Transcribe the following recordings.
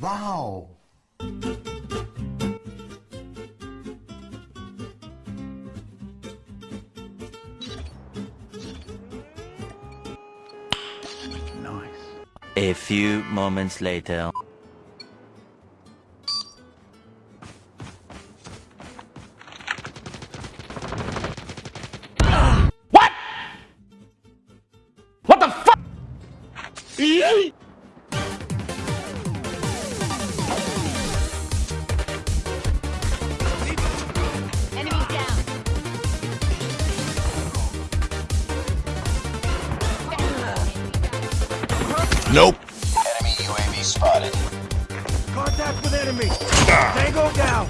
Wow. Nice. A few moments later. What? What the fuck? Nope. Enemy UAV spotted. Contact with enemy. Ah. Tango down.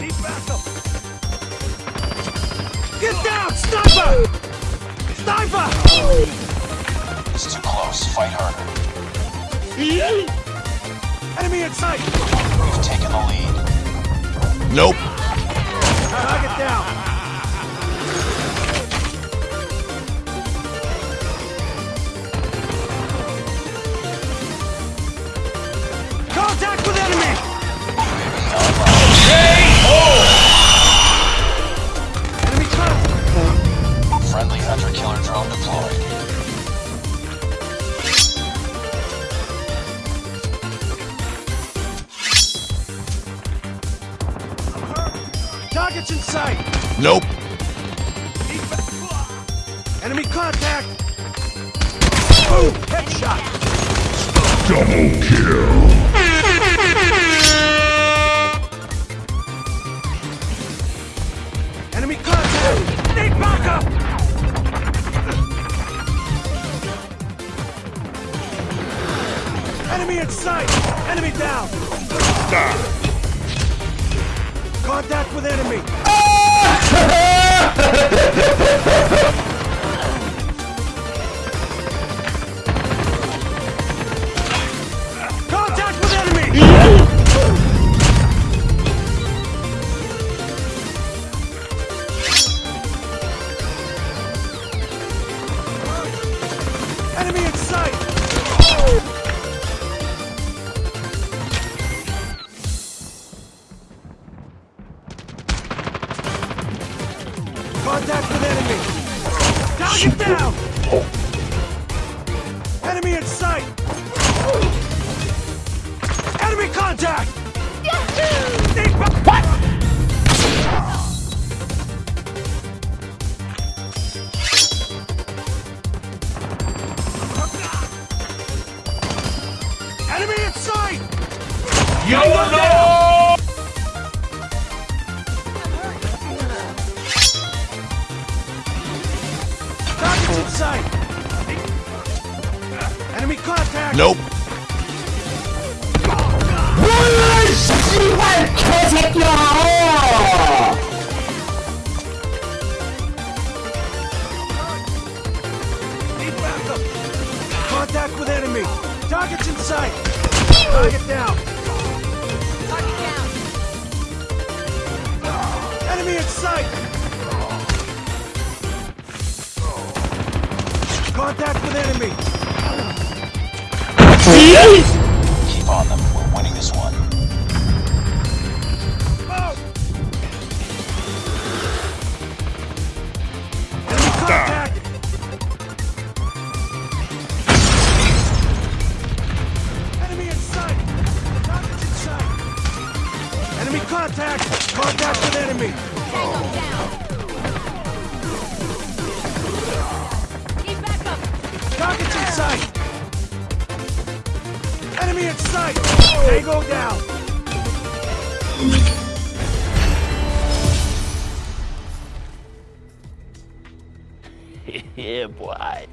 Deep backup. Get down, sniper! Sniper! It's too close. Fight harder. Enemy in sight. We've taken the lead. Nope. Target down. Targets in sight. Nope. Enemy contact. Boom! Headshot. Double kill. Enemy contact. Need backup. Enemy in sight. Enemy down. Ah. Contact with enemy. Target down. Enemy in sight. Enemy contact. What? Enemy in sight. YOLO! Targets in sight. Enemy contact. Nope. Contact with enemy. In sight. Target down. Target down. Enemy in sight. Contact with enemy. Keep on them. We're winning this one. Oh. Enemy contact. Enemy in sight. Targets in sight. Enemy contact. Contact with enemy. Tango down. Sight! Enemy in sight! They go down! yeah, boy.